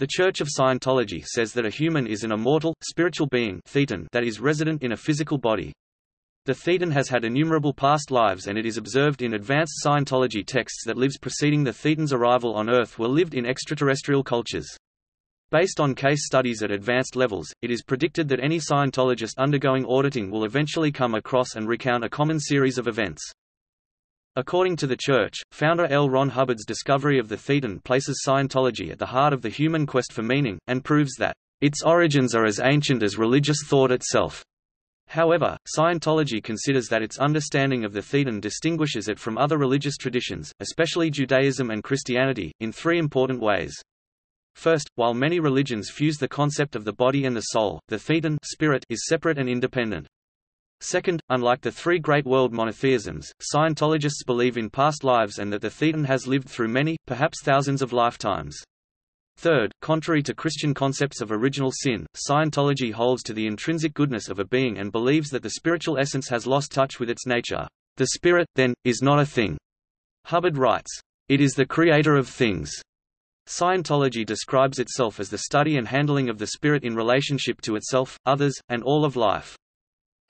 The Church of Scientology says that a human is an immortal, spiritual being thetan that is resident in a physical body. The thetan has had innumerable past lives and it is observed in advanced Scientology texts that lives preceding the thetan's arrival on Earth were lived in extraterrestrial cultures. Based on case studies at advanced levels, it is predicted that any Scientologist undergoing auditing will eventually come across and recount a common series of events. According to the Church, founder L. Ron Hubbard's discovery of the Thetan places Scientology at the heart of the human quest for meaning, and proves that, "...its origins are as ancient as religious thought itself." However, Scientology considers that its understanding of the Thetan distinguishes it from other religious traditions, especially Judaism and Christianity, in three important ways. First, while many religions fuse the concept of the body and the soul, the Thetan spirit is separate and independent. Second, unlike the three great world monotheisms, Scientologists believe in past lives and that the Thetan has lived through many, perhaps thousands of lifetimes. Third, contrary to Christian concepts of original sin, Scientology holds to the intrinsic goodness of a being and believes that the spiritual essence has lost touch with its nature. The spirit, then, is not a thing. Hubbard writes, It is the creator of things. Scientology describes itself as the study and handling of the spirit in relationship to itself, others, and all of life.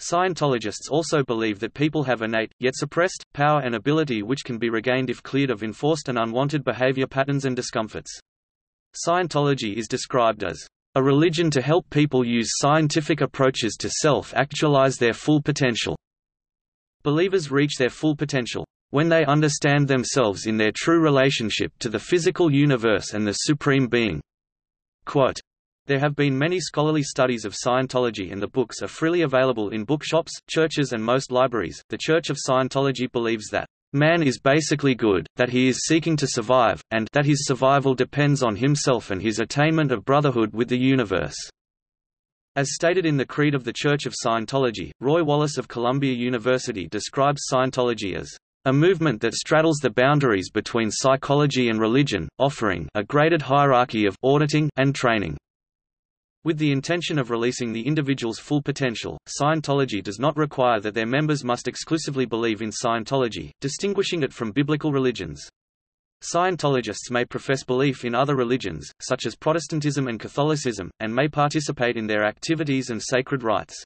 Scientologists also believe that people have innate, yet suppressed, power and ability which can be regained if cleared of enforced and unwanted behavior patterns and discomforts. Scientology is described as a religion to help people use scientific approaches to self-actualize their full potential. Believers reach their full potential when they understand themselves in their true relationship to the physical universe and the Supreme Being. Quote, there have been many scholarly studies of Scientology and the books are freely available in bookshops, churches and most libraries. The Church of Scientology believes that man is basically good, that he is seeking to survive, and that his survival depends on himself and his attainment of brotherhood with the universe. As stated in the Creed of the Church of Scientology, Roy Wallis of Columbia University describes Scientology as a movement that straddles the boundaries between psychology and religion, offering a graded hierarchy of auditing and training. With the intention of releasing the individual's full potential, Scientology does not require that their members must exclusively believe in Scientology, distinguishing it from biblical religions. Scientologists may profess belief in other religions, such as Protestantism and Catholicism, and may participate in their activities and sacred rites.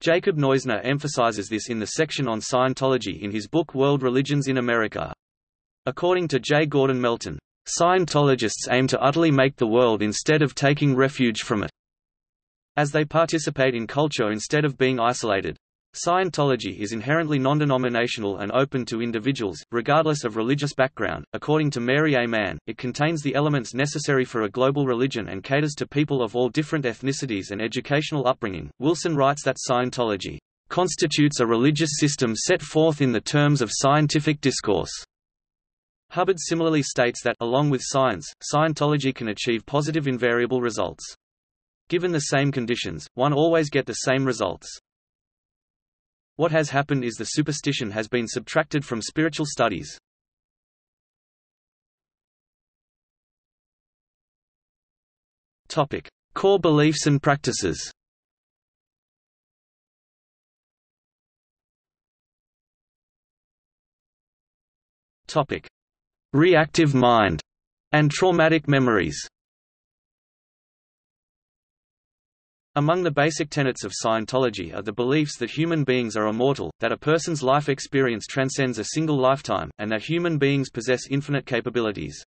Jacob Neusner emphasizes this in the section on Scientology in his book World Religions in America. According to J. Gordon Melton, Scientologists aim to utterly make the world instead of taking refuge from it. As they participate in culture instead of being isolated. Scientology is inherently non-denominational and open to individuals, regardless of religious background. According to Mary A. Mann, it contains the elements necessary for a global religion and caters to people of all different ethnicities and educational upbringing. Wilson writes that Scientology constitutes a religious system set forth in the terms of scientific discourse. Hubbard similarly states that, along with science, Scientology can achieve positive invariable results. Given the same conditions, one always get the same results. What has happened is the superstition has been subtracted from spiritual studies. Topic: Core beliefs and practices. Topic: reactive mind, and traumatic memories. Among the basic tenets of Scientology are the beliefs that human beings are immortal, that a person's life experience transcends a single lifetime, and that human beings possess infinite capabilities.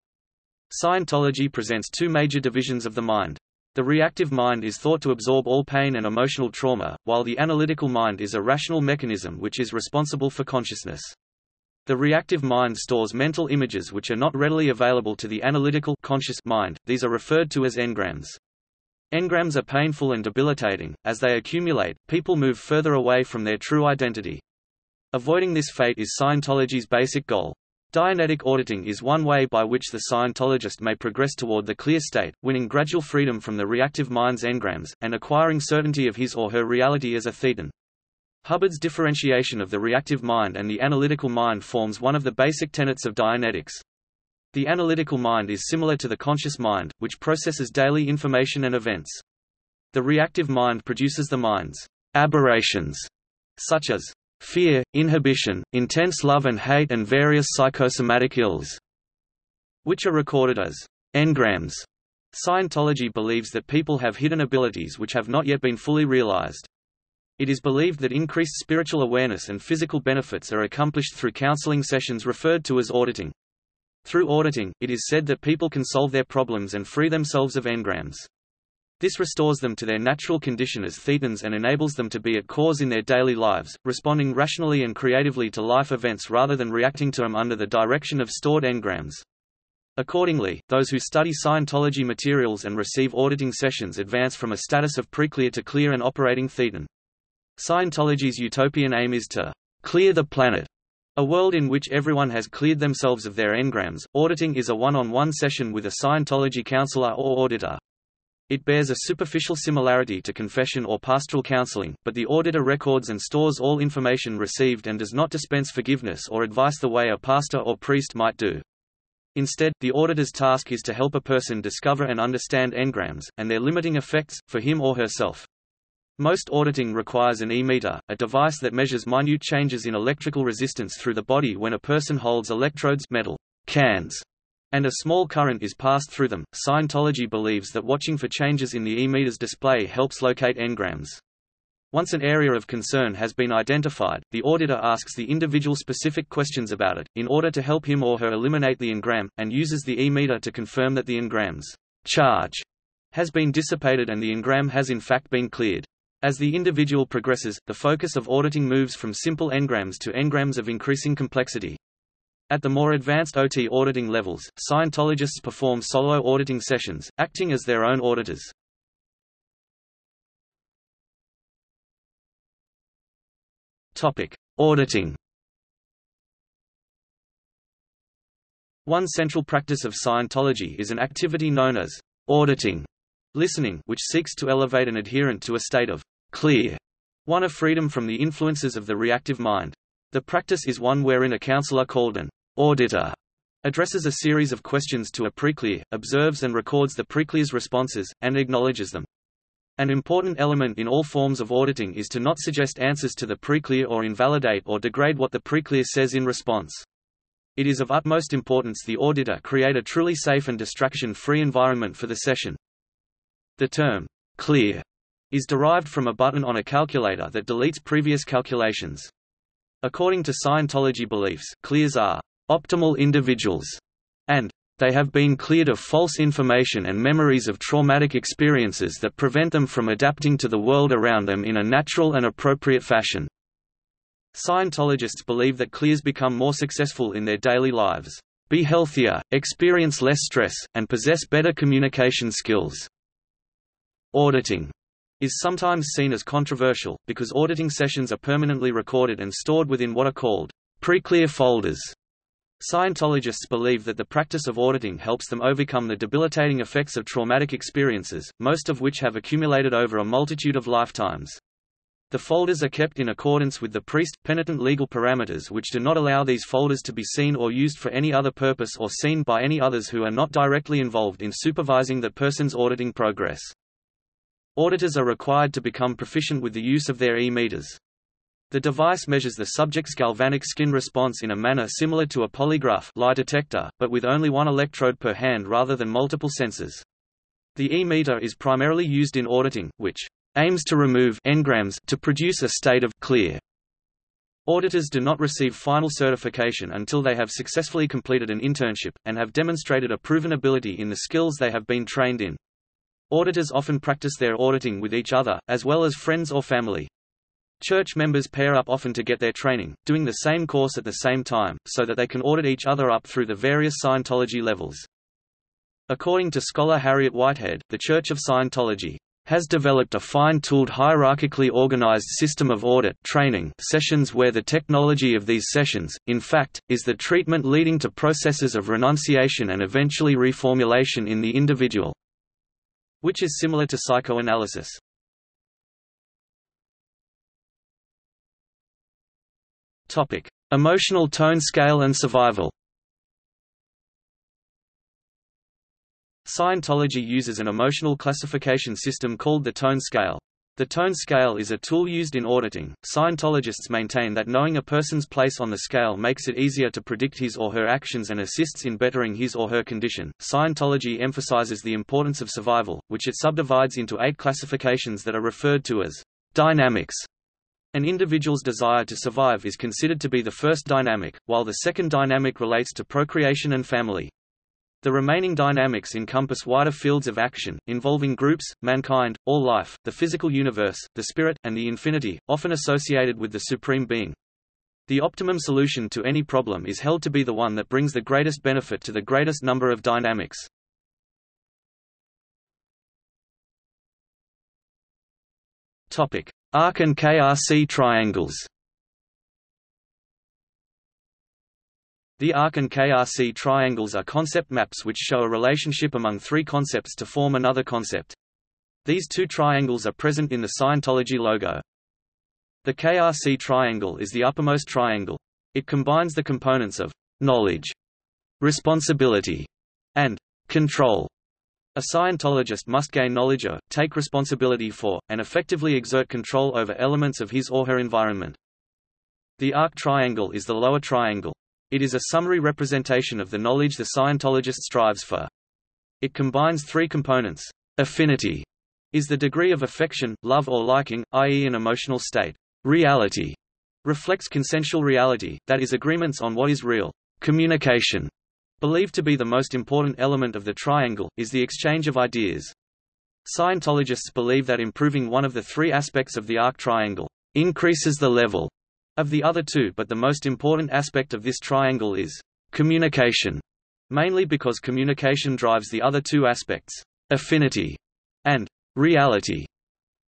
Scientology presents two major divisions of the mind. The reactive mind is thought to absorb all pain and emotional trauma, while the analytical mind is a rational mechanism which is responsible for consciousness. The reactive mind stores mental images which are not readily available to the analytical conscious mind, these are referred to as engrams. Engrams are painful and debilitating, as they accumulate, people move further away from their true identity. Avoiding this fate is Scientology's basic goal. Dianetic auditing is one way by which the Scientologist may progress toward the clear state, winning gradual freedom from the reactive mind's engrams, and acquiring certainty of his or her reality as a thetan. Hubbard's differentiation of the reactive mind and the analytical mind forms one of the basic tenets of Dianetics. The analytical mind is similar to the conscious mind, which processes daily information and events. The reactive mind produces the mind's aberrations, such as fear, inhibition, intense love and hate and various psychosomatic ills, which are recorded as engrams. Scientology believes that people have hidden abilities which have not yet been fully realized. It is believed that increased spiritual awareness and physical benefits are accomplished through counseling sessions referred to as auditing. Through auditing, it is said that people can solve their problems and free themselves of engrams. This restores them to their natural condition as thetans and enables them to be at cause in their daily lives, responding rationally and creatively to life events rather than reacting to them under the direction of stored engrams. Accordingly, those who study Scientology materials and receive auditing sessions advance from a status of preclear to clear and operating thetan. Scientology's utopian aim is to clear the planet, a world in which everyone has cleared themselves of their engrams. Auditing is a one-on-one session with a Scientology counselor or auditor. It bears a superficial similarity to confession or pastoral counseling, but the auditor records and stores all information received and does not dispense forgiveness or advice the way a pastor or priest might do. Instead, the auditor's task is to help a person discover and understand engrams, and their limiting effects, for him or herself. Most auditing requires an e-meter, a device that measures minute changes in electrical resistance through the body when a person holds electrodes metal cans, and a small current is passed through them. Scientology believes that watching for changes in the e-meter's display helps locate engrams. Once an area of concern has been identified, the auditor asks the individual specific questions about it, in order to help him or her eliminate the engram, and uses the e-meter to confirm that the engram's charge has been dissipated and the engram has in fact been cleared. As the individual progresses, the focus of auditing moves from simple engrams to engrams of increasing complexity. At the more advanced OT auditing levels, Scientologists perform solo auditing sessions, acting as their own auditors. Topic: Auditing. One central practice of Scientology is an activity known as auditing listening which seeks to elevate an adherent to a state of clear, one of freedom from the influences of the reactive mind. The practice is one wherein a counselor called an auditor addresses a series of questions to a preclear, observes and records the preclear's responses, and acknowledges them. An important element in all forms of auditing is to not suggest answers to the preclear or invalidate or degrade what the preclear says in response. It is of utmost importance the auditor create a truly safe and distraction-free environment for the session. The term, clear, is derived from a button on a calculator that deletes previous calculations. According to Scientology beliefs, clears are optimal individuals, and they have been cleared of false information and memories of traumatic experiences that prevent them from adapting to the world around them in a natural and appropriate fashion. Scientologists believe that clears become more successful in their daily lives, be healthier, experience less stress, and possess better communication skills. Auditing is sometimes seen as controversial, because auditing sessions are permanently recorded and stored within what are called preclear folders. Scientologists believe that the practice of auditing helps them overcome the debilitating effects of traumatic experiences, most of which have accumulated over a multitude of lifetimes. The folders are kept in accordance with the priest-penitent legal parameters which do not allow these folders to be seen or used for any other purpose or seen by any others who are not directly involved in supervising that person's auditing progress. Auditors are required to become proficient with the use of their e-meters. The device measures the subject's galvanic skin response in a manner similar to a polygraph lie detector, but with only one electrode per hand rather than multiple sensors. The e-meter is primarily used in auditing, which aims to remove engrams to produce a state of clear. Auditors do not receive final certification until they have successfully completed an internship, and have demonstrated a proven ability in the skills they have been trained in. Auditors often practice their auditing with each other, as well as friends or family. Church members pair up often to get their training, doing the same course at the same time, so that they can audit each other up through the various Scientology levels. According to scholar Harriet Whitehead, the Church of Scientology has developed a fine-tooled hierarchically organized system of audit training sessions where the technology of these sessions, in fact, is the treatment leading to processes of renunciation and eventually reformulation in the individual which is similar to psychoanalysis. Topic: Emotional tone scale and survival. Scientology uses an emotional classification system called the tone scale. The tone scale is a tool used in auditing. Scientologists maintain that knowing a person's place on the scale makes it easier to predict his or her actions and assists in bettering his or her condition. Scientology emphasizes the importance of survival, which it subdivides into eight classifications that are referred to as dynamics. An individual's desire to survive is considered to be the first dynamic, while the second dynamic relates to procreation and family. The remaining dynamics encompass wider fields of action, involving groups, mankind, all life, the physical universe, the spirit, and the infinity, often associated with the Supreme Being. The optimum solution to any problem is held to be the one that brings the greatest benefit to the greatest number of dynamics. Arc and KRC triangles The ARC and KRC triangles are concept maps which show a relationship among three concepts to form another concept. These two triangles are present in the Scientology logo. The KRC triangle is the uppermost triangle. It combines the components of knowledge, responsibility, and control. A Scientologist must gain knowledge of, take responsibility for, and effectively exert control over elements of his or her environment. The arc triangle is the lower triangle. It is a summary representation of the knowledge the Scientologist strives for. It combines three components. Affinity is the degree of affection, love or liking, i.e. an emotional state. Reality reflects consensual reality, that is agreements on what is real. Communication, believed to be the most important element of the triangle, is the exchange of ideas. Scientologists believe that improving one of the three aspects of the arc triangle increases the level of the other two but the most important aspect of this triangle is communication, mainly because communication drives the other two aspects, affinity and reality.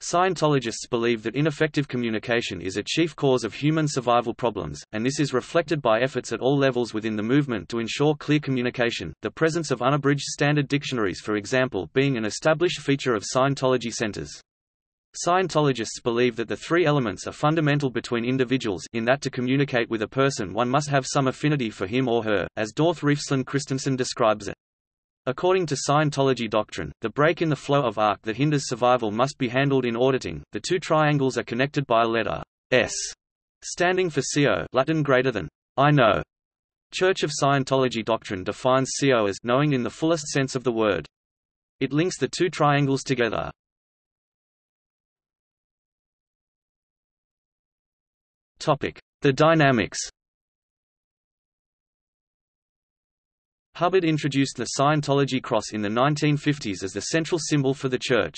Scientologists believe that ineffective communication is a chief cause of human survival problems, and this is reflected by efforts at all levels within the movement to ensure clear communication, the presence of unabridged standard dictionaries for example being an established feature of Scientology centers. Scientologists believe that the three elements are fundamental between individuals in that to communicate with a person one must have some affinity for him or her, as Dorthe Refslund Christensen describes it. According to Scientology doctrine, the break in the flow of arc that hinders survival must be handled in auditing. The two triangles are connected by a letter S, standing for Scio Latin greater than I know. Church of Scientology doctrine defines Scio as knowing in the fullest sense of the word. It links the two triangles together. The dynamics Hubbard introduced the Scientology cross in the 1950s as the central symbol for the Church.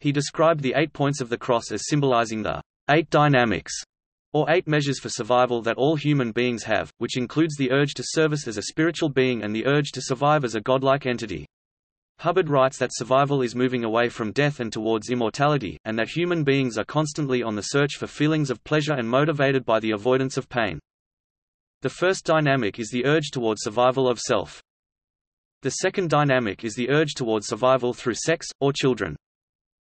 He described the eight points of the cross as symbolizing the eight dynamics, or eight measures for survival that all human beings have, which includes the urge to service as a spiritual being and the urge to survive as a godlike entity. Hubbard writes that survival is moving away from death and towards immortality, and that human beings are constantly on the search for feelings of pleasure and motivated by the avoidance of pain. The first dynamic is the urge toward survival of self. The second dynamic is the urge toward survival through sex, or children.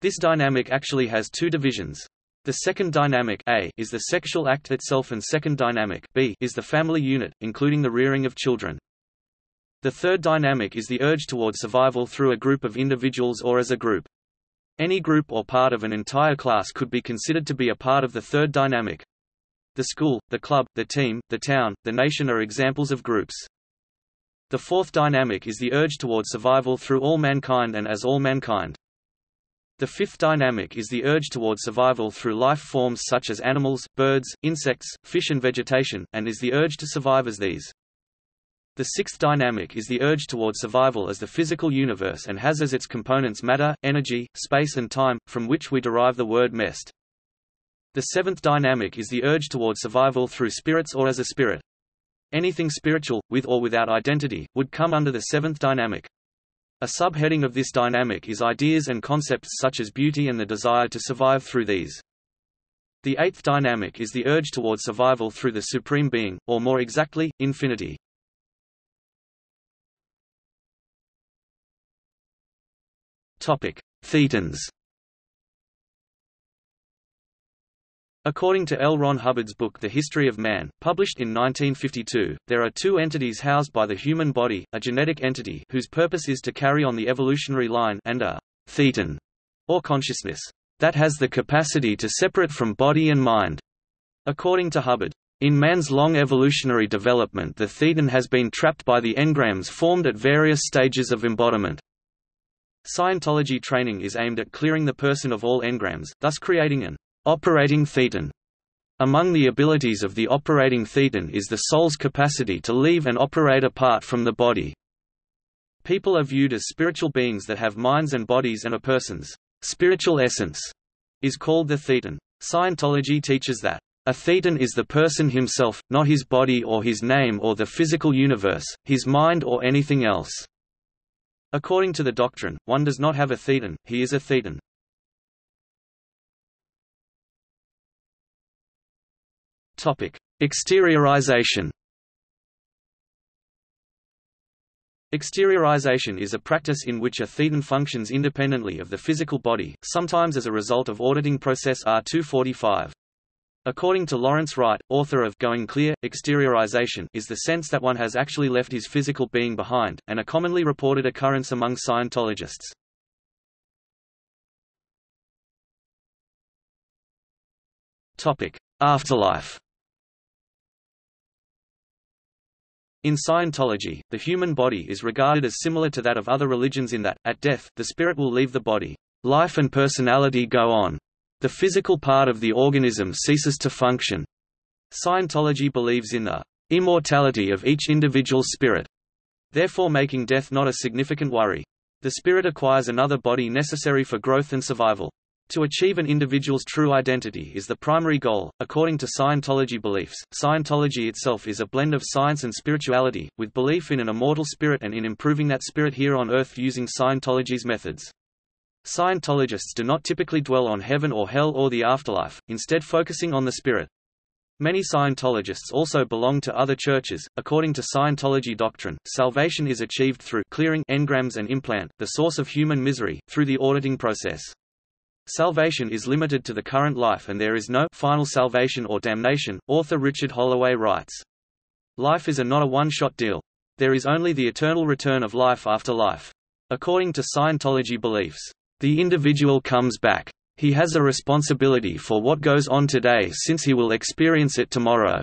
This dynamic actually has two divisions. The second dynamic A is the sexual act itself and second dynamic B is the family unit, including the rearing of children. The third dynamic is the urge toward survival through a group of individuals or as a group. Any group or part of an entire class could be considered to be a part of the third dynamic. The school, the club, the team, the town, the nation are examples of groups. The fourth dynamic is the urge toward survival through all mankind and as all mankind. The fifth dynamic is the urge toward survival through life forms such as animals, birds, insects, fish and vegetation, and is the urge to survive as these. The sixth dynamic is the urge toward survival as the physical universe and has as its components matter, energy, space and time, from which we derive the word mest. The seventh dynamic is the urge toward survival through spirits or as a spirit. Anything spiritual, with or without identity, would come under the seventh dynamic. A subheading of this dynamic is ideas and concepts such as beauty and the desire to survive through these. The eighth dynamic is the urge toward survival through the Supreme Being, or more exactly, infinity. Topic: Thetans. According to L. Ron Hubbard's book The History of Man, published in 1952, there are two entities housed by the human body, a genetic entity whose purpose is to carry on the evolutionary line and a thetan, or consciousness. that has the capacity to separate from body and mind. According to Hubbard, in man's long evolutionary development the thetan has been trapped by the engrams formed at various stages of embodiment. Scientology training is aimed at clearing the person of all engrams, thus creating an operating thetan. Among the abilities of the operating thetan is the soul's capacity to leave and operate apart from the body. People are viewed as spiritual beings that have minds and bodies and a person's spiritual essence is called the thetan. Scientology teaches that a thetan is the person himself, not his body or his name or the physical universe, his mind or anything else. According to the doctrine, one does not have a thetan, he is a thetan. Topic: Exteriorization. Exteriorization is a practice in which a thetan functions independently of the physical body, sometimes as a result of auditing process R245. According to Lawrence Wright, author of Going Clear, exteriorization is the sense that one has actually left his physical being behind, and a commonly reported occurrence among Scientologists. Afterlife In Scientology, the human body is regarded as similar to that of other religions in that, at death, the spirit will leave the body. Life and personality go on. The physical part of the organism ceases to function. Scientology believes in the immortality of each individual spirit, therefore making death not a significant worry. The spirit acquires another body necessary for growth and survival. To achieve an individual's true identity is the primary goal. According to Scientology beliefs, Scientology itself is a blend of science and spirituality, with belief in an immortal spirit and in improving that spirit here on Earth using Scientology's methods. Scientologists do not typically dwell on heaven or hell or the afterlife, instead focusing on the spirit. Many Scientologists also belong to other churches. According to Scientology doctrine, salvation is achieved through clearing engrams and implant, the source of human misery, through the auditing process. Salvation is limited to the current life and there is no final salvation or damnation, author Richard Holloway writes. Life is a not a one-shot deal. There is only the eternal return of life after life. According to Scientology beliefs, the individual comes back. He has a responsibility for what goes on today since he will experience it tomorrow.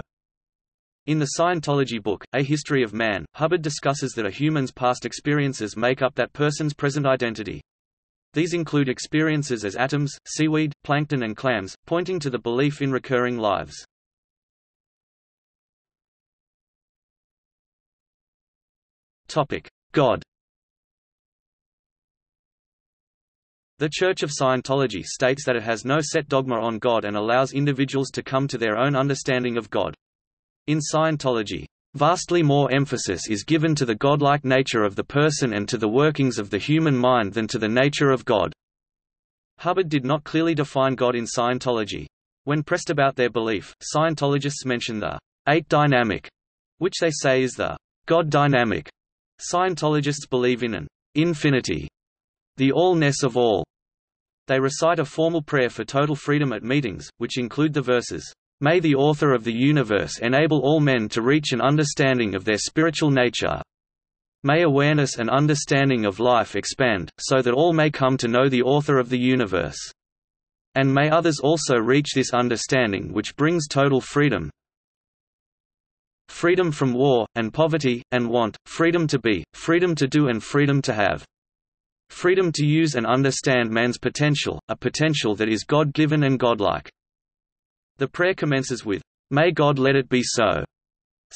In the Scientology book, A History of Man, Hubbard discusses that a human's past experiences make up that person's present identity. These include experiences as atoms, seaweed, plankton and clams, pointing to the belief in recurring lives. God The Church of Scientology states that it has no set dogma on God and allows individuals to come to their own understanding of God. In Scientology, vastly more emphasis is given to the godlike nature of the person and to the workings of the human mind than to the nature of God. Hubbard did not clearly define God in Scientology. When pressed about their belief, Scientologists mention the eight dynamic, which they say is the God dynamic. Scientologists believe in an infinity, the allness of all, they recite a formal prayer for total freedom at meetings, which include the verses, May the author of the universe enable all men to reach an understanding of their spiritual nature. May awareness and understanding of life expand, so that all may come to know the author of the universe. And may others also reach this understanding which brings total freedom, freedom from war, and poverty, and want, freedom to be, freedom to do and freedom to have. Freedom to use and understand man's potential, a potential that is God-given and godlike. The prayer commences with, May God let it be so.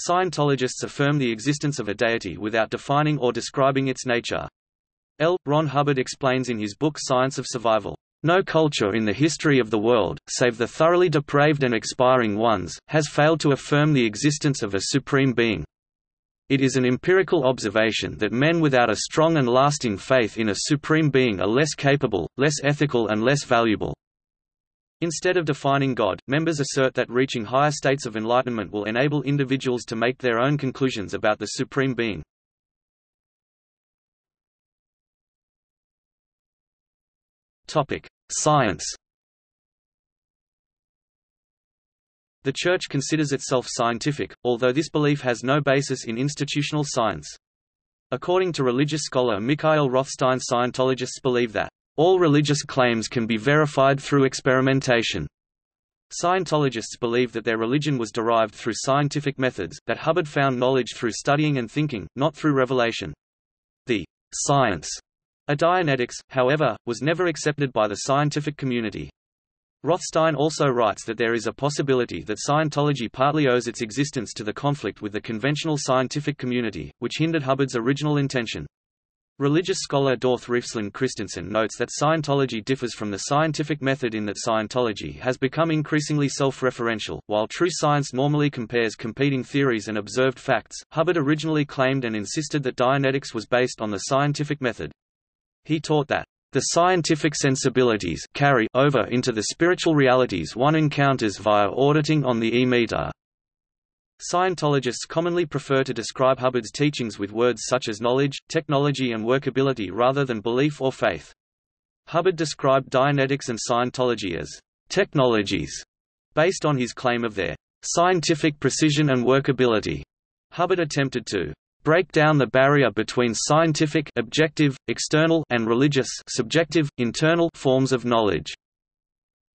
Scientologists affirm the existence of a deity without defining or describing its nature. L. Ron Hubbard explains in his book Science of Survival, "...no culture in the history of the world, save the thoroughly depraved and expiring ones, has failed to affirm the existence of a supreme being, it is an empirical observation that men without a strong and lasting faith in a supreme being are less capable, less ethical and less valuable. Instead of defining God, members assert that reaching higher states of enlightenment will enable individuals to make their own conclusions about the supreme being. Science The Church considers itself scientific, although this belief has no basis in institutional science. According to religious scholar Mikael Rothstein Scientologists believe that All religious claims can be verified through experimentation. Scientologists believe that their religion was derived through scientific methods, that Hubbard found knowledge through studying and thinking, not through revelation. The science of Dianetics, however, was never accepted by the scientific community. Rothstein also writes that there is a possibility that Scientology partly owes its existence to the conflict with the conventional scientific community, which hindered Hubbard's original intention. Religious scholar Dorthe Refslund Christensen notes that Scientology differs from the scientific method in that Scientology has become increasingly self-referential. While true science normally compares competing theories and observed facts, Hubbard originally claimed and insisted that Dianetics was based on the scientific method. He taught that the scientific sensibilities carry over into the spiritual realities one encounters via auditing on the e-meter. Scientologists commonly prefer to describe Hubbard's teachings with words such as knowledge, technology and workability rather than belief or faith. Hubbard described Dianetics and Scientology as technologies, based on his claim of their scientific precision and workability. Hubbard attempted to break down the barrier between scientific objective, external and religious subjective, internal forms of knowledge.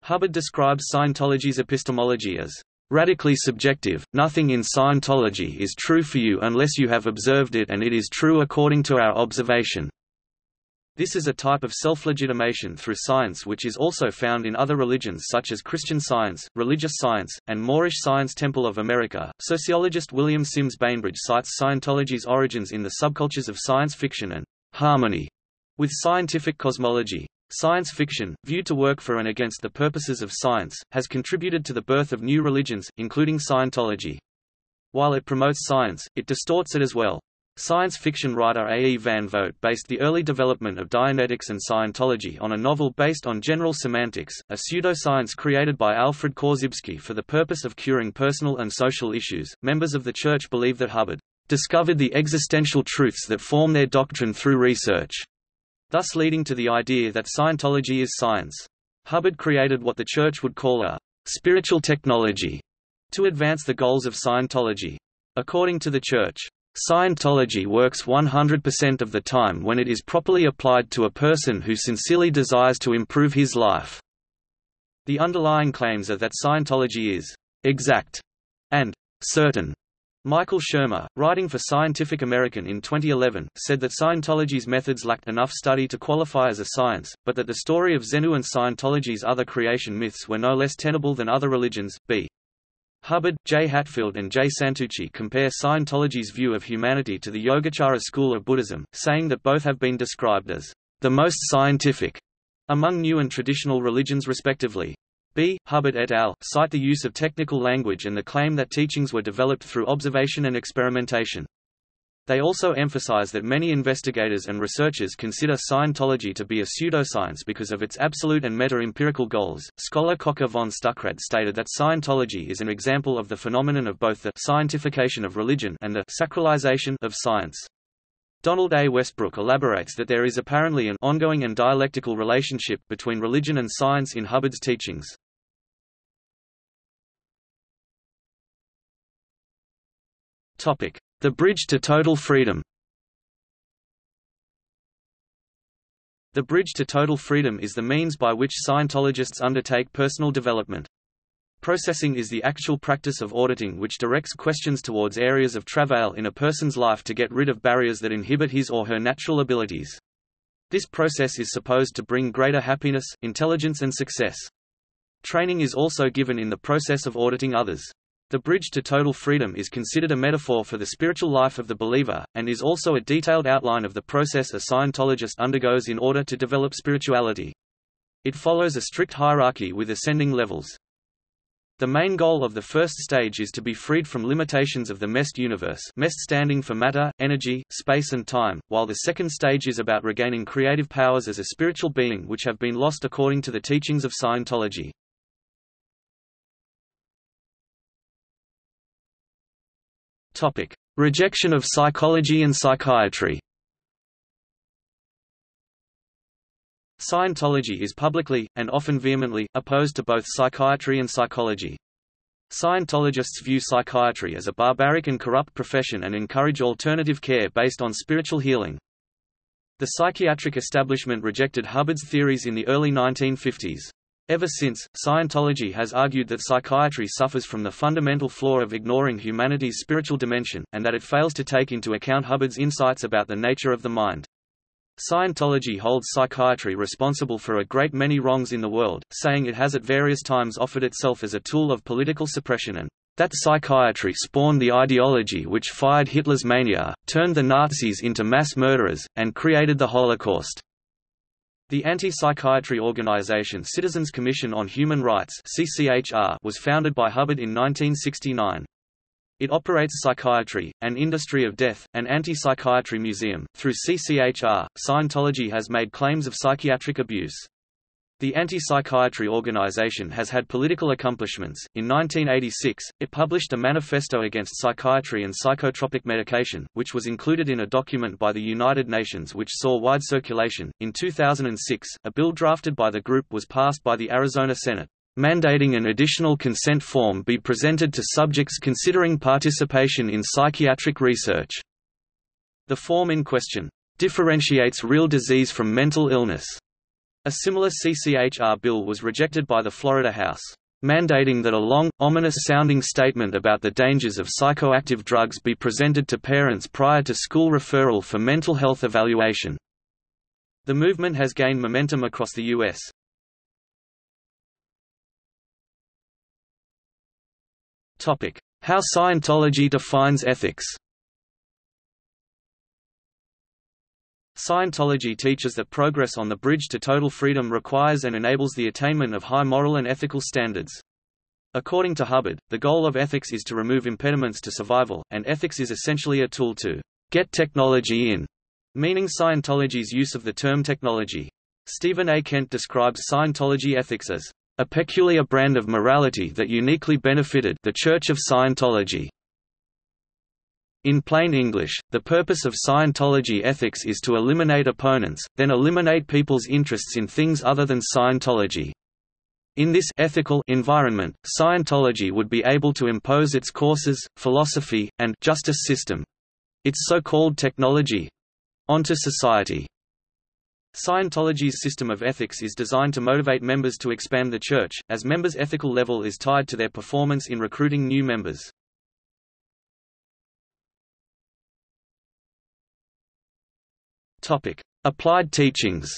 Hubbard describes Scientology's epistemology as radically subjective. Nothing in Scientology is true for you unless you have observed it and it is true according to our observation. This is a type of self-legitimation through science which is also found in other religions such as Christian Science, religious science, and Moorish Science Temple of America. Sociologist William Sims Bainbridge cites Scientology's origins in the subcultures of science fiction and harmony with scientific cosmology. Science fiction, viewed to work for and against the purposes of science, has contributed to the birth of new religions, including Scientology. While it promotes science, it distorts it as well. Science fiction writer A. E. Van Vogt based the early development of Dianetics and Scientology on a novel based on general semantics, a pseudoscience created by Alfred Korzybski for the purpose of curing personal and social issues. Members of the Church believe that Hubbard discovered the existential truths that form their doctrine through research thus leading to the idea that Scientology is science. Hubbard created what the Church would call a spiritual technology to advance the goals of Scientology. According to the Church, Scientology works 100% of the time when it is properly applied to a person who sincerely desires to improve his life. The underlying claims are that Scientology is exact and certain Michael Shermer, writing for Scientific American in 2011, said that Scientology's methods lacked enough study to qualify as a science, but that the story of Xenu and Scientology's other creation myths were no less tenable than other religions. B. Hubbard, J. Hatfield and J. Santucci compare Scientology's view of humanity to the Yogacara school of Buddhism, saying that both have been described as the most scientific among new and traditional religions respectively. B. Hubbard et al. cite the use of technical language and the claim that teachings were developed through observation and experimentation. They also emphasize that many investigators and researchers consider Scientology to be a pseudoscience because of its absolute and meta-empirical goals. Scholar Kocku von Stuckrad stated that Scientology is an example of the phenomenon of both the scientification of religion and the sacralization of science. Donald A. Westbrook elaborates that there is apparently an ongoing and dialectical relationship between religion and science in Hubbard's teachings. The Bridge to Total Freedom The Bridge to Total Freedom is the means by which Scientologists undertake personal development. Processing is the actual practice of auditing which directs questions towards areas of travail in a person's life to get rid of barriers that inhibit his or her natural abilities. This process is supposed to bring greater happiness, intelligence and success. Training is also given in the process of auditing others. The bridge to total freedom is considered a metaphor for the spiritual life of the believer, and is also a detailed outline of the process a Scientologist undergoes in order to develop spirituality. It follows a strict hierarchy with ascending levels. The main goal of the first stage is to be freed from limitations of the MEST universe MEST standing for matter, energy, space and time, while the second stage is about regaining creative powers as a spiritual being which have been lost according to the teachings of Scientology. Topic: Rejection of psychology and psychiatry. Scientology is publicly, and often vehemently, opposed to both psychiatry and psychology. Scientologists view psychiatry as a barbaric and corrupt profession and encourage alternative care based on spiritual healing. The psychiatric establishment rejected Hubbard's theories in the early 1950s. Ever since, Scientology has argued that psychiatry suffers from the fundamental flaw of ignoring humanity's spiritual dimension, and that it fails to take into account Hubbard's insights about the nature of the mind. Scientology holds psychiatry responsible for a great many wrongs in the world, saying it has at various times offered itself as a tool of political suppression and that psychiatry spawned the ideology which fired Hitler's mania, turned the Nazis into mass murderers, and created the Holocaust. The anti-psychiatry organization Citizens Commission on Human Rights was founded by Hubbard in 1969. It operates psychiatry, an industry of death, an anti-psychiatry museum. Through CCHR, Scientology has made claims of psychiatric abuse. The anti-psychiatry organization has had political accomplishments. In 1986, it published a manifesto against psychiatry and psychotropic medication, which was included in a document by the United Nations which saw wide circulation. In 2006, a bill drafted by the group was passed by the Arizona Senate, mandating an additional consent form be presented to subjects considering participation in psychiatric research. The form in question differentiates real disease from mental illness a similar CCHR bill was rejected by the Florida House, mandating that a long, ominous-sounding statement about the dangers of psychoactive drugs be presented to parents prior to school referral for mental health evaluation. The movement has gained momentum across the U.S. How Scientology defines ethics Scientology teaches that progress on the bridge to total freedom requires and enables the attainment of high moral and ethical standards. According to Hubbard, the goal of ethics is to remove impediments to survival, and ethics is essentially a tool to get technology in, meaning Scientology's use of the term technology. Stephen A. Kent describes Scientology ethics as a peculiar brand of morality that uniquely benefited the Church of Scientology. In plain English, the purpose of Scientology ethics is to eliminate opponents, then eliminate people's interests in things other than Scientology. In this ethical environment, Scientology would be able to impose its courses, philosophy, and justice system its so-called technology onto society. Scientology's system of ethics is designed to motivate members to expand the church, as members' ethical level is tied to their performance in recruiting new members. Topic: Applied teachings.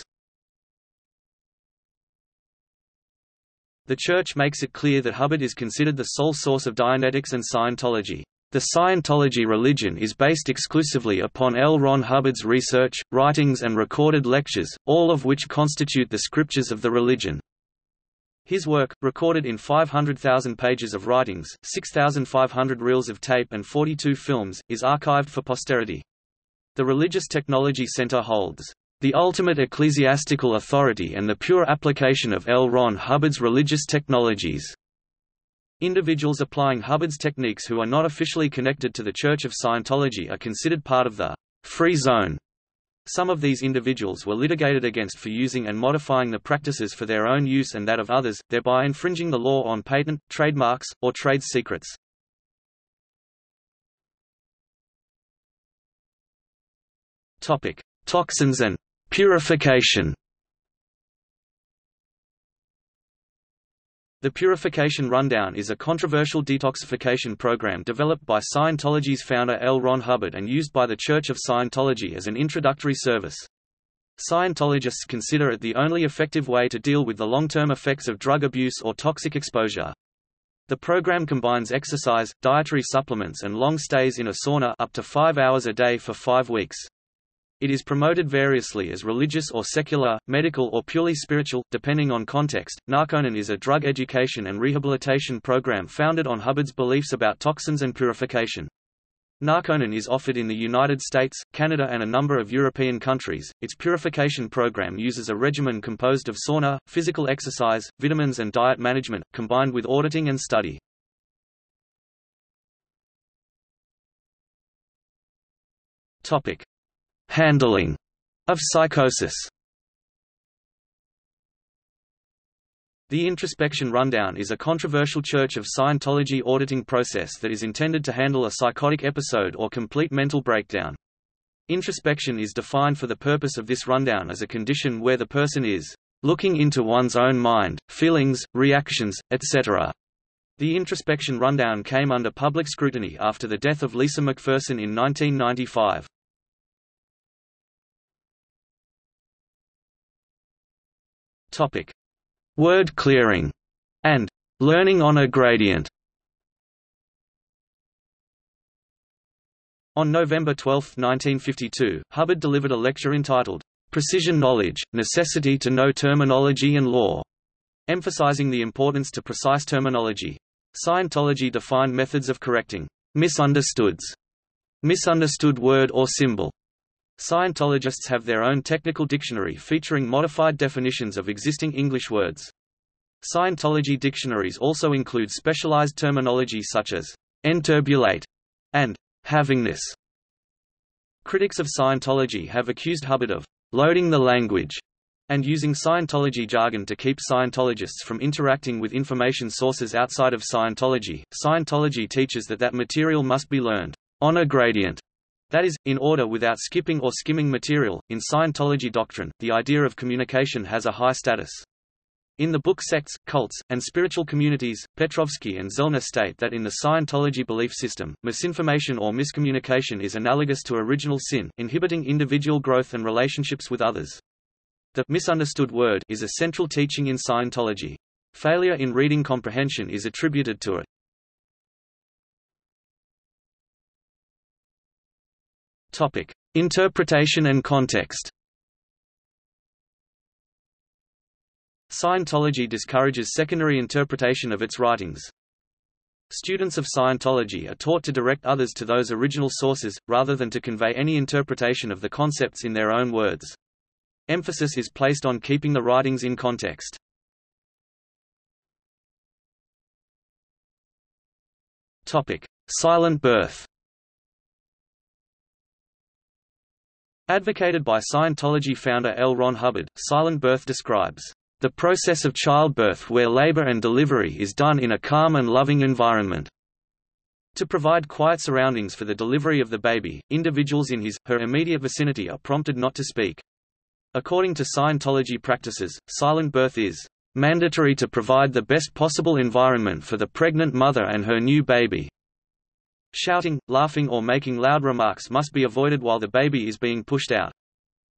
The Church makes it clear that Hubbard is considered the sole source of Dianetics and Scientology. The Scientology religion is based exclusively upon L. Ron Hubbard's research, writings and recorded lectures, all of which constitute the scriptures of the religion. His work, recorded in 500,000 pages of writings, 6,500 reels of tape and 42 films, is archived for posterity. The Religious Technology Center holds the ultimate ecclesiastical authority and the pure application of L. Ron Hubbard's religious technologies. Individuals applying Hubbard's techniques who are not officially connected to the Church of Scientology are considered part of the free zone. Some of these individuals were litigated against for using and modifying the practices for their own use and that of others, thereby infringing the law on patent, trademarks, or trade secrets. Topic: Toxins and purification. The Purification Rundown is a controversial detoxification program developed by Scientology's founder L. Ron Hubbard and used by the Church of Scientology as an introductory service. Scientologists consider it the only effective way to deal with the long-term effects of drug abuse or toxic exposure. The program combines exercise, dietary supplements and long stays in a sauna up to five hours a day for five weeks. It is promoted variously as religious or secular, medical or purely spiritual, depending on context. Narconon is a drug education and rehabilitation program founded on Hubbard's beliefs about toxins and purification. Narconon is offered in the United States, Canada and a number of European countries. Its purification program uses a regimen composed of sauna, physical exercise, vitamins and diet management, combined with auditing and study. Topic: Handling of psychosis The Introspection Rundown is a controversial Church of Scientology auditing process that is intended to handle a psychotic episode or complete mental breakdown. Introspection is defined for the purpose of this rundown as a condition where the person is looking into one's own mind, feelings, reactions, etc. The introspection rundown came under public scrutiny after the death of Lisa McPherson in 1995. Topic: Word clearing and learning on a gradient. On November 12, 1952, Hubbard delivered a lecture entitled, Precision Knowledge, Necessity to Know Terminology and Law, emphasizing the importance to precise terminology. Scientology defined methods of correcting misunderstoods, misunderstood word or symbol. Scientologists have their own technical dictionary featuring modified definitions of existing English words. Scientology dictionaries also include specialized terminology such as enturbulate and havingness. Critics of Scientology have accused Hubbard of loading the language and using Scientology jargon to keep Scientologists from interacting with information sources outside of Scientology. Scientology teaches that that material must be learned on a gradient. That is, in order without skipping or skimming material. In Scientology doctrine, the idea of communication has a high status. In the book Sects, Cults, and Spiritual Communities, Petrowsky and Zellner state that in the Scientology belief system, misinformation or miscommunication is analogous to original sin, inhibiting individual growth and relationships with others. The misunderstood word is a central teaching in Scientology. Failure in reading comprehension is attributed to it. Topic: Interpretation and context. Scientology discourages secondary interpretation of its writings. Students of Scientology are taught to direct others to those original sources, rather than to convey any interpretation of the concepts in their own words. Emphasis is placed on keeping the writings in context. Topic: Silent birth. Advocated by Scientology founder L. Ron Hubbard, silent birth describes the process of childbirth where labor and delivery is done in a calm and loving environment. To provide quiet surroundings for the delivery of the baby, individuals in his, her immediate vicinity are prompted not to speak. According to Scientology practices, silent birth is mandatory to provide the best possible environment for the pregnant mother and her new baby. Shouting, laughing or making loud remarks must be avoided while the baby is being pushed out.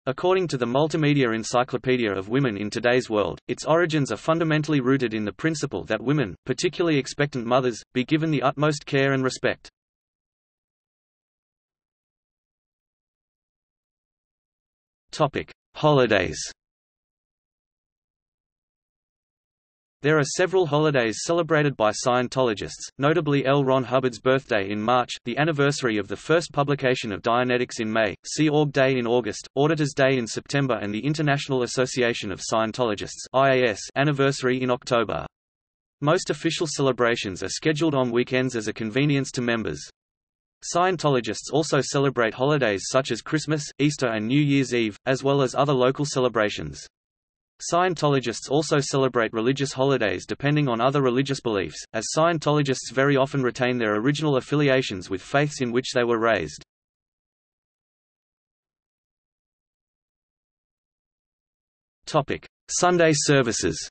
According to the Multimedia Encyclopedia of Women in Today's World, its origins are fundamentally rooted in the principle that women, particularly expectant mothers, be given the utmost care and respect. Topic: Holidays There are several holidays celebrated by Scientologists, notably L. Ron Hubbard's birthday in March, the anniversary of the first publication of Dianetics in May, Sea Org Day in August, Auditors Day in September and the International Association of Scientologists IAS anniversary in October. Most official celebrations are scheduled on weekends as a convenience to members. Scientologists also celebrate holidays such as Christmas, Easter and New Year's Eve, as well as other local celebrations. Scientologists also celebrate religious holidays depending on other religious beliefs, as Scientologists very often retain their original affiliations with faiths in which they were raised. Sunday services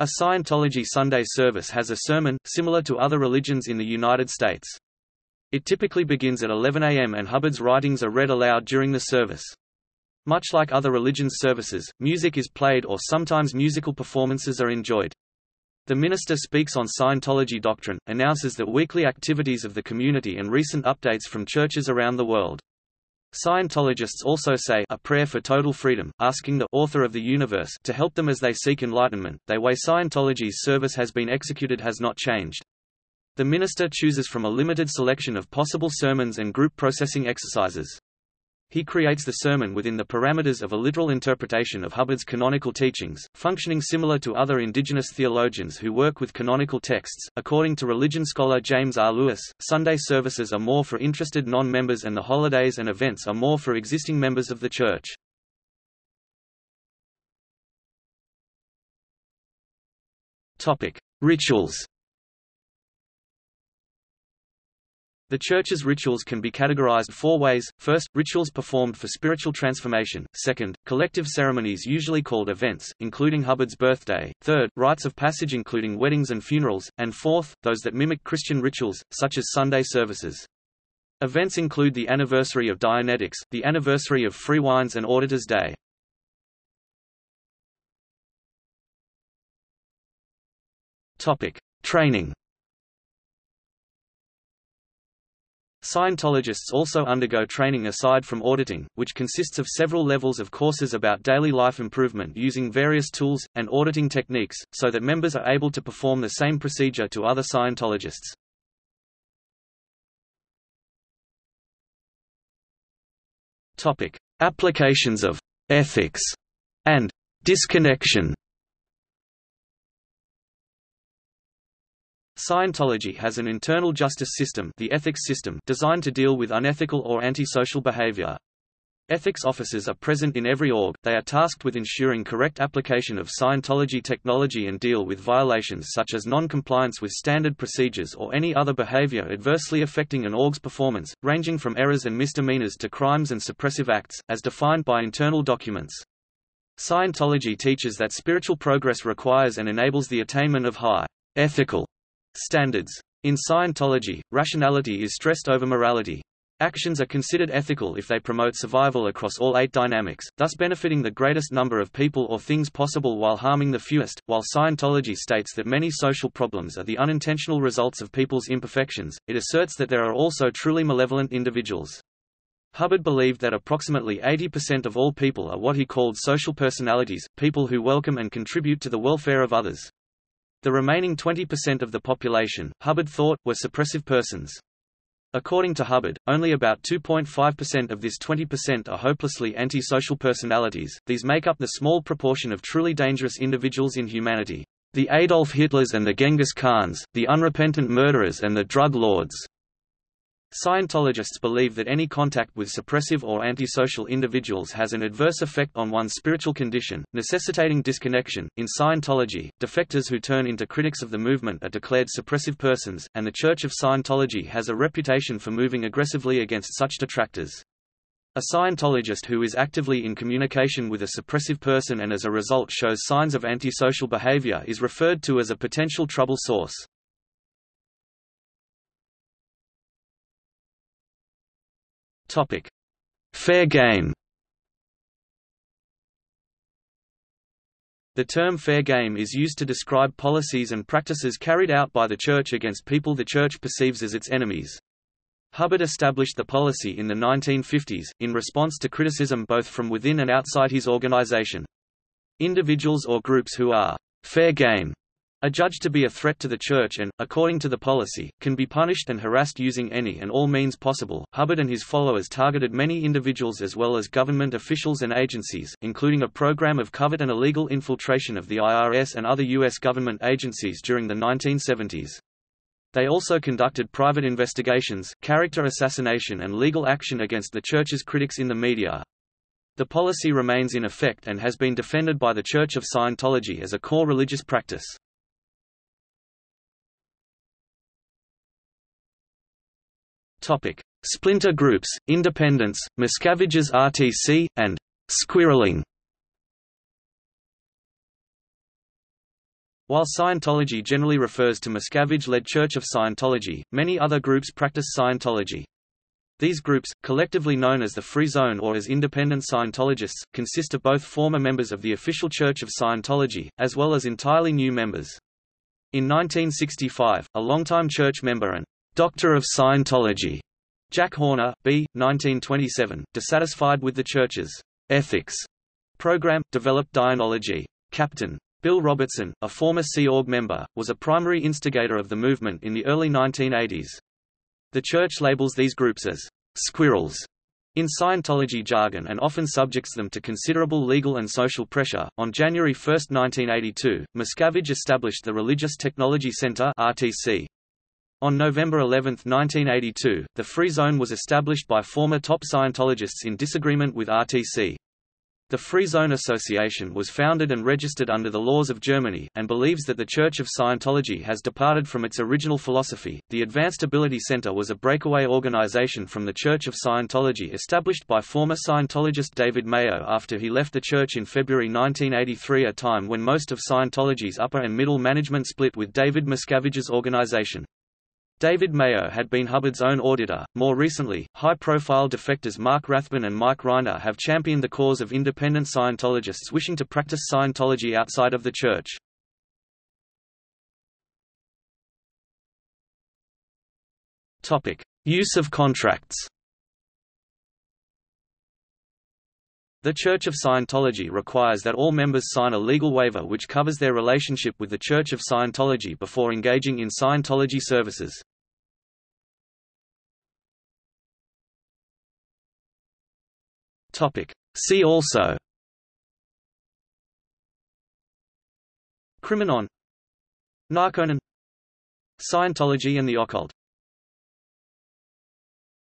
A Scientology Sunday service has a sermon, similar to other religions in the United States. It typically begins at 11 a.m. and Hubbard's writings are read aloud during the service. Much like other religions' services, music is played or sometimes musical performances are enjoyed. The minister speaks on Scientology doctrine, announces the weekly activities of the community and recent updates from churches around the world. Scientologists also say a prayer for total freedom, asking the author of the universe to help them as they seek enlightenment. The way Scientology's service has been executed has not changed. The minister chooses from a limited selection of possible sermons and group processing exercises. He creates the sermon within the parameters of a literal interpretation of Hubbard's canonical teachings, functioning similar to other indigenous theologians who work with canonical texts. According to religion scholar James R. Lewis, Sunday services are more for interested non-members and the holidays and events are more for existing members of the church. Topic: Rituals The Church's rituals can be categorized four ways. First, rituals performed for spiritual transformation. Second, collective ceremonies usually called events, including Hubbard's birthday. Third, rites of passage including weddings and funerals. And fourth, those that mimic Christian rituals, such as Sunday services. Events include the anniversary of Dianetics, the anniversary of Freewinds and Auditor's Day. Topic: Training Scientologists also undergo training aside from auditing, which consists of several levels of courses about daily life improvement using various tools, and auditing techniques, so that members are able to perform the same procedure to other Scientologists. Applications of ethics and disconnection Scientology has an internal justice system, the ethics system designed to deal with unethical or antisocial behavior. Ethics officers are present in every org, they are tasked with ensuring correct application of Scientology technology and deal with violations such as non-compliance with standard procedures or any other behavior adversely affecting an org's performance, ranging from errors and misdemeanors to crimes and suppressive acts, as defined by internal documents. Scientology teaches that spiritual progress requires and enables the attainment of high ethical Standards. In Scientology, rationality is stressed over morality. Actions are considered ethical if they promote survival across all eight dynamics, thus benefiting the greatest number of people or things possible while harming the fewest. While Scientology states that many social problems are the unintentional results of people's imperfections, it asserts that there are also truly malevolent individuals. Hubbard believed that approximately 80% of all people are what he called social personalities, people who welcome and contribute to the welfare of others. The remaining 20% of the population, Hubbard thought, were suppressive persons. According to Hubbard, only about 2.5% of this 20% are hopelessly antisocial personalities, these make up the small proportion of truly dangerous individuals in humanity. The Adolf Hitlers and the Genghis Khans, the unrepentant murderers and the drug lords. Scientologists believe that any contact with suppressive or antisocial individuals has an adverse effect on one's spiritual condition, necessitating disconnection. In Scientology, defectors who turn into critics of the movement are declared suppressive persons, and the Church of Scientology has a reputation for moving aggressively against such detractors. A Scientologist who is actively in communication with a suppressive person and as a result shows signs of antisocial behavior is referred to as a potential trouble source. Topic: Fair game. The term fair game is used to describe policies and practices carried out by the Church against people the Church perceives as its enemies. Hubbard established the policy in the 1950s, in response to criticism both from within and outside his organization. Individuals or groups who are fair game a judge to be a threat to the Church and, according to the policy, can be punished and harassed using any and all means possible. Hubbard and his followers targeted many individuals as well as government officials and agencies, including a program of covert and illegal infiltration of the IRS and other U.S. government agencies during the 1970s. They also conducted private investigations, character assassination and legal action against the Church's critics in the media. The policy remains in effect and has been defended by the Church of Scientology as a core religious practice. Topic: Splinter groups, independents, Miscavige's RTC, and squirreling. While Scientology generally refers to Miscavige-led Church of Scientology, many other groups practice Scientology. These groups, collectively known as the Free Zone or as independent Scientologists, consist of both former members of the official Church of Scientology, as well as entirely new members. In 1965, a longtime church member and Doctor of Scientology, Jack Horner, B. 1927, dissatisfied with the Church's ethics program, developed Dianology. Captain Bill Robertson, a former Sea Org member, was a primary instigator of the movement in the early 1980s. The Church labels these groups as squirrels in Scientology jargon and often subjects them to considerable legal and social pressure. On January 1, 1982, Miscavige established the Religious Technology Center (RTC). On November 11, 1982, the Free Zone was established by former top Scientologists in disagreement with RTC. The Free Zone Association was founded and registered under the laws of Germany, and believes that the Church of Scientology has departed from its original philosophy. The Advanced Ability Center was a breakaway organization from the Church of Scientology established by former Scientologist David Mayo after he left the church in February 1983, a time when most of Scientology's upper and middle management split with David Miscavige's organization. David Mayo had been Hubbard's own auditor. More recently, high-profile defectors Mark Rathbun and Mike Rinder have championed the cause of independent Scientologists wishing to practice Scientology outside of the Church. Use of contracts. The Church of Scientology requires that all members sign a legal waiver which covers their relationship with the Church of Scientology before engaging in Scientology services. Topic. See also Criminon Narconon Scientology and the occult